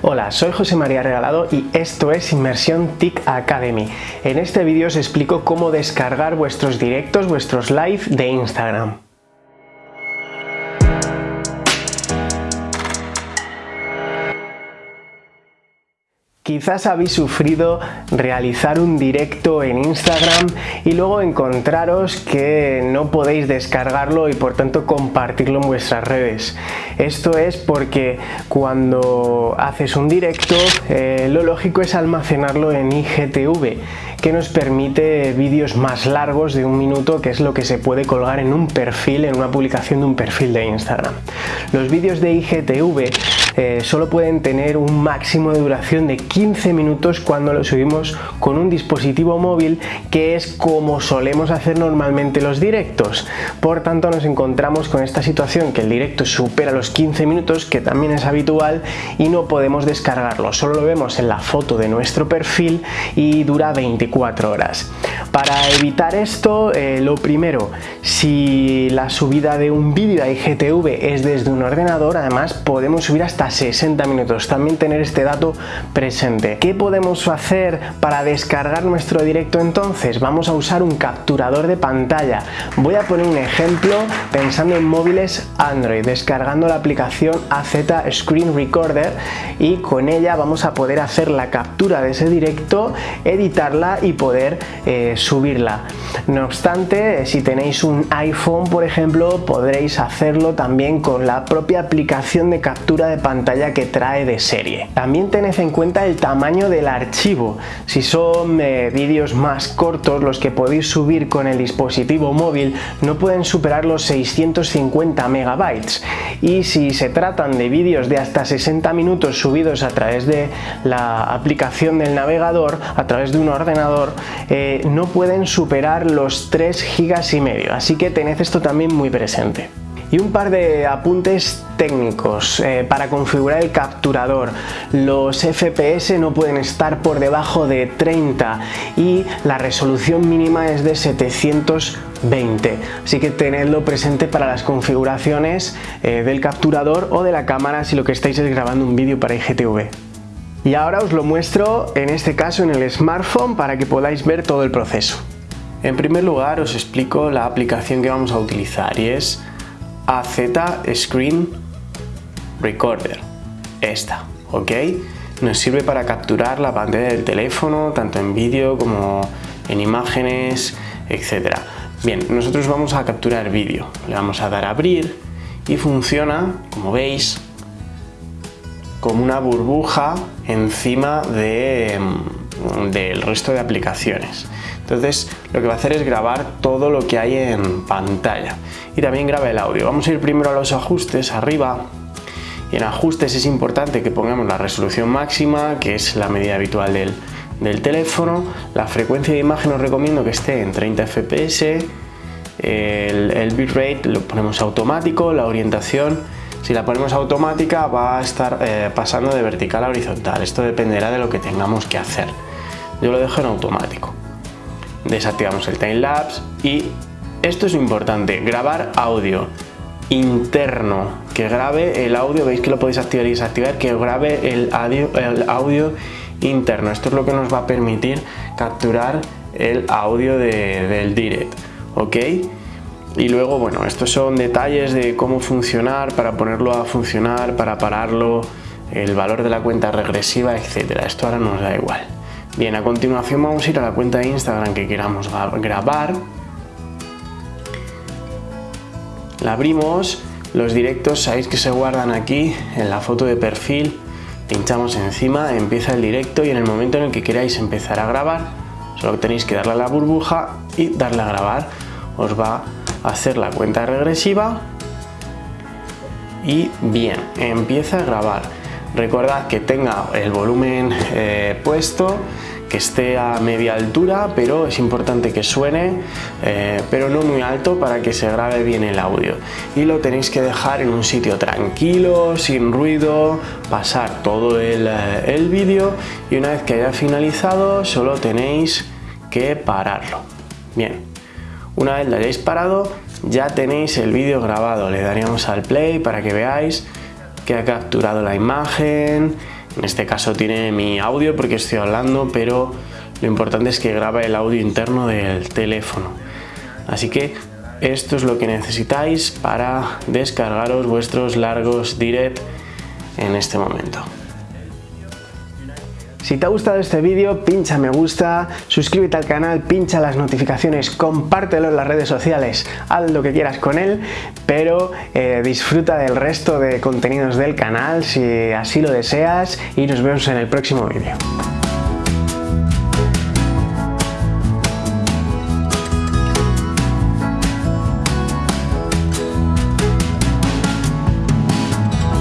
Hola, soy José María Regalado y esto es Inmersión TIC Academy. En este vídeo os explico cómo descargar vuestros directos, vuestros live de Instagram. Quizás habéis sufrido realizar un directo en Instagram y luego encontraros que no podéis descargarlo y por tanto compartirlo en vuestras redes. Esto es porque cuando haces un directo eh, lo lógico es almacenarlo en IGTV que nos permite vídeos más largos de un minuto que es lo que se puede colgar en un perfil, en una publicación de un perfil de Instagram. Los vídeos de IGTV eh, solo pueden tener un máximo de duración de 15 minutos cuando lo subimos con un dispositivo móvil que es como solemos hacer normalmente los directos. Por tanto nos encontramos con esta situación que el directo supera los 15 minutos que también es habitual y no podemos descargarlo. Solo lo vemos en la foto de nuestro perfil y dura 24 horas. Para evitar esto, eh, lo primero, si la subida de un vídeo a IGTV es desde un ordenador, además podemos subir hasta 60 minutos. También tener este dato presente. ¿Qué podemos hacer para descargar nuestro directo entonces? Vamos a usar un capturador de pantalla. Voy a poner un ejemplo pensando en móviles Android, descargando la aplicación AZ Screen Recorder y con ella vamos a poder hacer la captura de ese directo, editarla y poder eh, subirla. No obstante, si tenéis un iPhone, por ejemplo, podréis hacerlo también con la propia aplicación de captura de pantalla pantalla que trae de serie. También tened en cuenta el tamaño del archivo. Si son eh, vídeos más cortos, los que podéis subir con el dispositivo móvil no pueden superar los 650 megabytes. Y si se tratan de vídeos de hasta 60 minutos subidos a través de la aplicación del navegador, a través de un ordenador, eh, no pueden superar los 3 gigas y medio. Así que tened esto también muy presente. Y un par de apuntes técnicos eh, para configurar el capturador. Los FPS no pueden estar por debajo de 30 y la resolución mínima es de 720. Así que tenedlo presente para las configuraciones eh, del capturador o de la cámara si lo que estáis es grabando un vídeo para IGTV. Y ahora os lo muestro en este caso en el smartphone para que podáis ver todo el proceso. En primer lugar os explico la aplicación que vamos a utilizar y es AZ Screen Recorder. Esta, ¿ok? Nos sirve para capturar la pantalla del teléfono, tanto en vídeo como en imágenes, etc. Bien, nosotros vamos a capturar vídeo. Le vamos a dar a abrir y funciona, como veis, como una burbuja encima de, mm, resto de aplicaciones. Entonces lo que va a hacer es grabar todo lo que hay en pantalla y también graba el audio. Vamos a ir primero a los ajustes arriba y en ajustes es importante que pongamos la resolución máxima que es la medida habitual del, teléfono. La frecuencia de imagen os recomiendo que esté en 30 fps. El, el bitrate lo ponemos automático, la orientación si la ponemos automática va a estar eh, pasando de vertical a horizontal. Esto dependerá de lo que tengamos que hacer. Yo lo dejo en automático desactivamos el timelapse y esto es importante, grabar audio interno, que grabe el audio, veis que lo podéis activar y desactivar, que grabe el audio, interno. Esto es lo que nos va a permitir capturar el audio del direct, ¿ok? Y luego, bueno, estos son detalles de cómo funcionar, para ponerlo a funcionar, para pararlo, el valor de la cuenta regresiva, etcétera. Esto ahora nos da igual. Bien, a continuación vamos a ir a la cuenta de Instagram que queramos grabar. La abrimos, los directos sabéis que se guardan aquí en la foto de perfil, pinchamos encima, empieza el directo y en el momento en el que queráis empezar a grabar, solo tenéis que darle a la burbuja y darle a grabar. Os va a hacer la cuenta regresiva y bien, empieza a grabar. Recordad que tenga el volumen eh, puesto, que esté a media altura, pero es importante que suene, eh, pero no muy alto para que se grabe bien el audio. Y lo tenéis que dejar en un sitio tranquilo, sin ruido, pasar todo el, eh, el vídeo y una vez que haya finalizado solo tenéis que pararlo. Bien, una vez lo hayáis parado ya tenéis el vídeo grabado, le daríamos al play para que veáis que ha capturado la imagen, En este caso tiene mi audio porque estoy hablando, pero lo importante es que graba el audio interno del teléfono. Así que esto es lo que necesitáis para descargaros vuestros largos direct en este momento. Si te ha gustado este vídeo, pincha me gusta, suscríbete al canal, pincha las notificaciones, compártelo en las redes sociales, haz lo que quieras con él, pero eh, disfruta del resto de contenidos del canal si así lo deseas y nos vemos en el próximo vídeo.